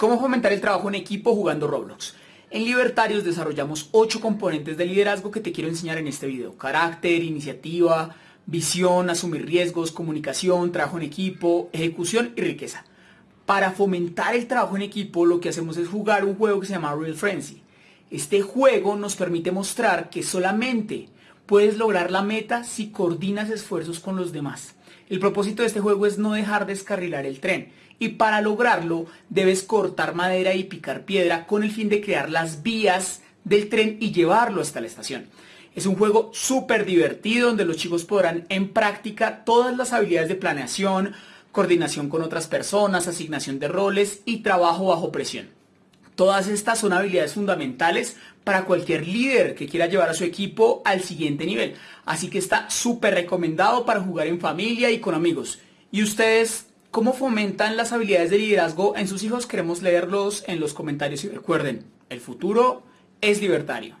¿Cómo fomentar el trabajo en equipo jugando Roblox? En Libertarios desarrollamos 8 componentes de liderazgo que te quiero enseñar en este video. Carácter, iniciativa, visión, asumir riesgos, comunicación, trabajo en equipo, ejecución y riqueza. Para fomentar el trabajo en equipo lo que hacemos es jugar un juego que se llama Real Frenzy. Este juego nos permite mostrar que solamente puedes lograr la meta si coordinas esfuerzos con los demás. El propósito de este juego es no dejar descarrilar el tren y para lograrlo debes cortar madera y picar piedra con el fin de crear las vías del tren y llevarlo hasta la estación. Es un juego súper divertido donde los chicos podrán en práctica todas las habilidades de planeación, coordinación con otras personas, asignación de roles y trabajo bajo presión. Todas estas son habilidades fundamentales para cualquier líder que quiera llevar a su equipo al siguiente nivel. Así que está súper recomendado para jugar en familia y con amigos. ¿Y ustedes cómo fomentan las habilidades de liderazgo en sus hijos? Queremos leerlos en los comentarios y recuerden, el futuro es libertario.